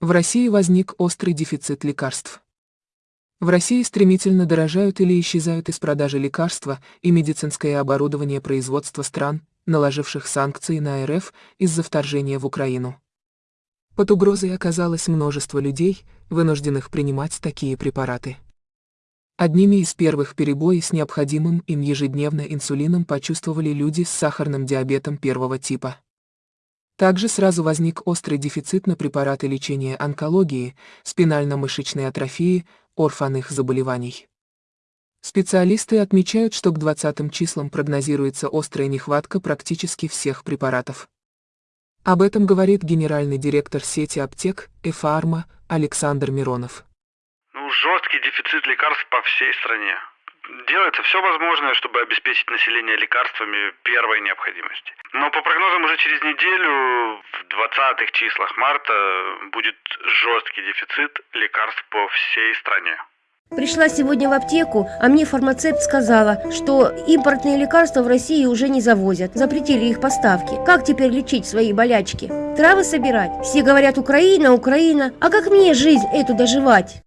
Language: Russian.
В России возник острый дефицит лекарств. В России стремительно дорожают или исчезают из продажи лекарства и медицинское оборудование производства стран, наложивших санкции на РФ из-за вторжения в Украину. Под угрозой оказалось множество людей, вынужденных принимать такие препараты. Одними из первых перебои с необходимым им ежедневно инсулином почувствовали люди с сахарным диабетом первого типа. Также сразу возник острый дефицит на препараты лечения онкологии, спинально-мышечной атрофии, орфанных заболеваний. Специалисты отмечают, что к 20 числам прогнозируется острая нехватка практически всех препаратов. Об этом говорит генеральный директор сети аптек «Эфарма» Александр Миронов. Ну, жесткий дефицит лекарств по всей стране делается все возможное, чтобы обеспечить население лекарствами первой необходимости. Но по прогнозам уже через неделю, в 20-х числах марта, будет жесткий дефицит лекарств по всей стране. Пришла сегодня в аптеку, а мне фармацевт сказала, что импортные лекарства в России уже не завозят, запретили их поставки. Как теперь лечить свои болячки? Травы собирать? Все говорят Украина, Украина, а как мне жизнь эту доживать?